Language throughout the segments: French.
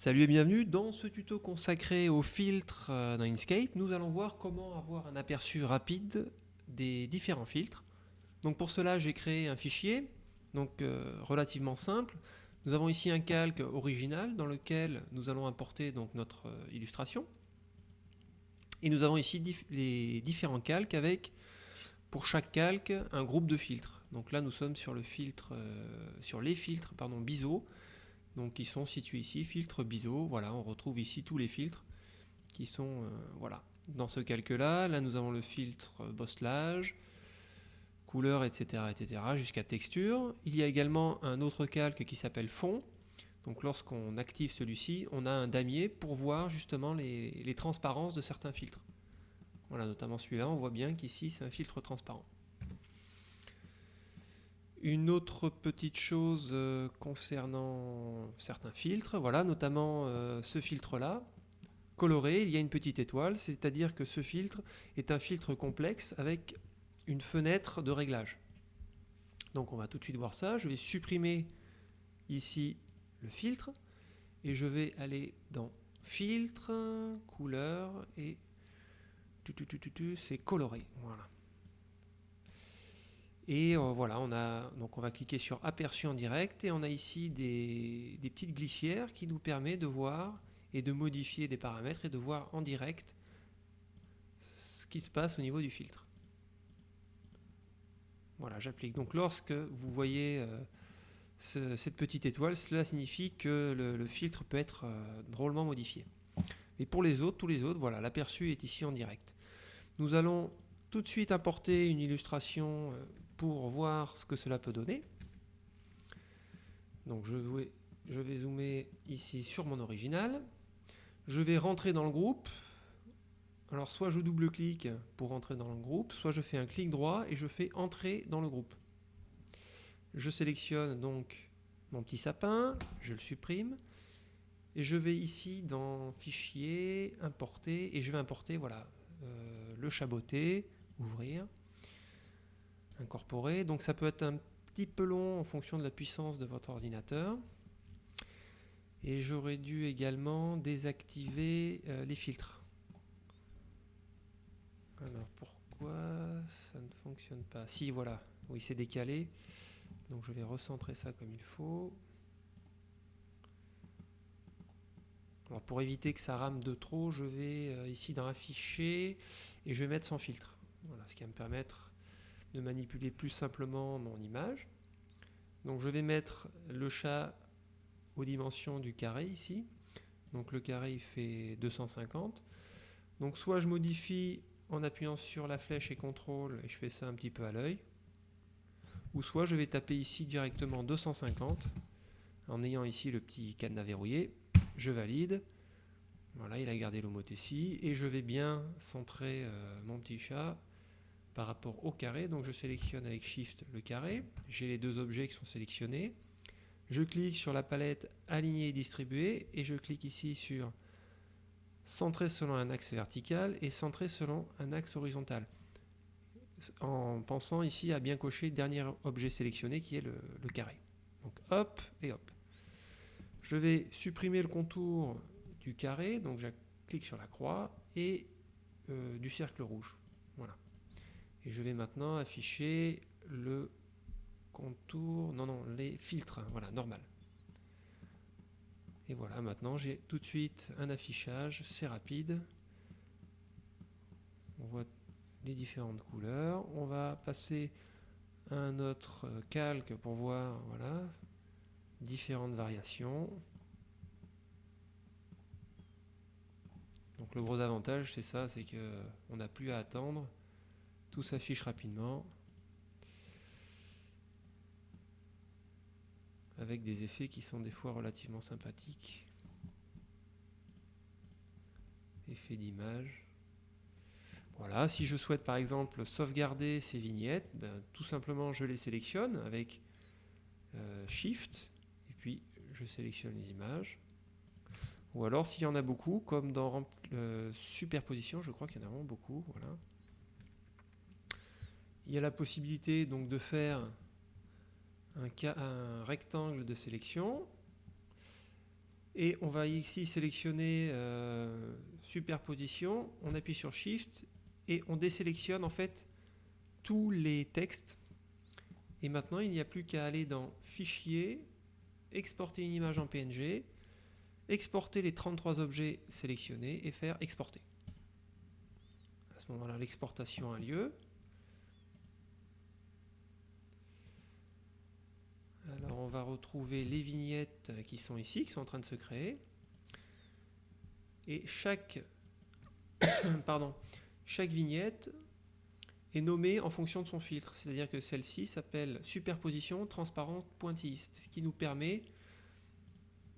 Salut et bienvenue dans ce tuto consacré aux filtres euh, dans Inkscape. Nous allons voir comment avoir un aperçu rapide des différents filtres. Donc pour cela j'ai créé un fichier donc euh, relativement simple. Nous avons ici un calque original dans lequel nous allons importer donc notre euh, illustration. Et nous avons ici les différents calques avec pour chaque calque un groupe de filtres. Donc là nous sommes sur le filtre sur les filtres pardon BISO donc qui sont situés ici, filtre BISO, voilà, on retrouve ici tous les filtres qui sont, euh, voilà, dans ce calque-là, là nous avons le filtre bosselage, couleur, etc., etc., jusqu'à texture. Il y a également un autre calque qui s'appelle fond, donc lorsqu'on active celui-ci, on a un damier pour voir justement les, les transparences de certains filtres. Voilà, notamment celui-là, on voit bien qu'ici c'est un filtre transparent. Une autre petite chose euh, concernant certains filtres, voilà, notamment euh, ce filtre-là, coloré, il y a une petite étoile, c'est-à-dire que ce filtre est un filtre complexe avec une fenêtre de réglage. Donc on va tout de suite voir ça, je vais supprimer ici le filtre, et je vais aller dans filtre, couleur, et c'est coloré, voilà. Et euh, voilà, on, a, donc on va cliquer sur aperçu en direct et on a ici des, petites glissières qui nous permettent de voir et de modifier des paramètres et de voir en direct ce qui se passe au niveau du filtre. Voilà, j'applique. Donc lorsque vous voyez euh, cette petite étoile, cela signifie que le, filtre peut être euh, drôlement modifié. Et pour les autres, tous les autres, voilà, l'aperçu est ici en direct. Nous allons tout de suite importer une illustration pour voir ce que cela peut donner. Donc je vais, zoomer ici sur mon original. Je vais rentrer dans le groupe. Alors soit je double-clique pour rentrer dans le groupe, soit je fais un clic droit et je fais entrer dans le groupe. Je sélectionne donc mon petit sapin, je le supprime, et je vais ici dans Fichier, Importer, et je vais importer voilà, euh, le chaboté, ouvrir incorporé. Donc ça peut être un petit peu long en fonction de la puissance de votre ordinateur. Et j'aurais dû également désactiver euh, les filtres. Alors pourquoi ça ne fonctionne pas? Si voilà, oui c'est décalé. Donc je vais recentrer ça comme il faut. Alors pour éviter que ça rame de trop, je vais euh, ici dans Afficher et je vais mettre sans filtre. Voilà, ce qui va me permettre de manipuler plus simplement mon image. Donc je vais mettre le chat aux dimensions du carré ici. Donc le carré il fait 250. Donc soit je modifie en appuyant sur la flèche et contrôle et je fais ça un petit peu à l'œil. Ou soit je vais taper ici directement 250 en ayant ici le petit cadenas verrouillé. Je valide. Voilà, il a gardé l'homothétie et je vais bien centrer euh, mon petit chat par rapport au carré. Donc je sélectionne avec Shift le carré. J'ai les deux objets qui sont sélectionnés. Je clique sur la palette Aligner et distribuer et je clique ici sur Centrer selon un axe vertical et Centrer selon un axe horizontal. En pensant ici à bien cocher le dernier objet sélectionné qui est le, carré. Donc hop et hop. Je vais supprimer le contour du carré, donc je clique sur la croix et euh, du cercle rouge. Voilà. Et je vais maintenant afficher le contour, non, non, les filtres, voilà, normal. Et voilà, maintenant j'ai tout de suite un affichage, c'est rapide. On voit les différentes couleurs. On va passer à un autre calque pour voir, voilà, différentes variations. Donc le gros avantage, c'est ça, c'est qu'on n'a plus à attendre tout s'affiche rapidement. Avec des effets qui sont des fois relativement sympathiques. Effet d'image. Voilà, si je souhaite par exemple sauvegarder ces vignettes, ben, tout simplement je les sélectionne avec euh, Shift et puis je sélectionne les images. Ou alors s'il y en a beaucoup, comme dans euh, superposition, je crois qu'il y en a vraiment beaucoup. Voilà. Il y a la possibilité donc de faire un, rectangle de sélection Et on va ici sélectionner euh, superposition, on appuie sur Shift et on désélectionne en fait tous les textes. Et maintenant, il n'y a plus qu'à aller dans Fichier, exporter une image en PNG, exporter les 33 objets sélectionnés et faire exporter. À ce moment-là, l'exportation a lieu. Alors on va retrouver les vignettes qui sont ici, qui sont en train de se créer. Et chaque, pardon, chaque vignette est nommée en fonction de son filtre. C'est-à-dire que celle-ci s'appelle superposition transparente pointilliste, ce qui nous permet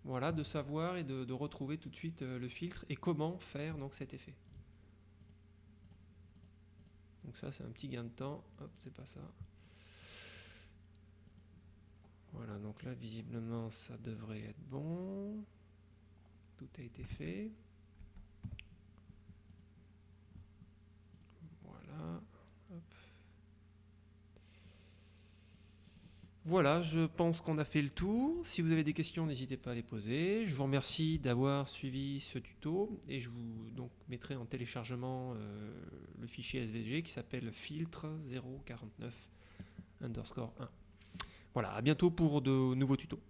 voilà, de savoir et de, retrouver tout de suite euh, le filtre et comment faire donc cet effet. Donc ça c'est un petit gain de temps. C'est pas ça. Voilà, donc là, visiblement, ça devrait être bon. Tout a été fait. Voilà. Voilà, je pense qu'on a fait le tour. Si vous avez des questions, n'hésitez pas à les poser. Je vous remercie d'avoir suivi ce tuto et je vous mettrai en téléchargement euh, le fichier SVG qui s'appelle filtre 049 underscore 1. Voilà, à bientôt pour de nouveaux tutos.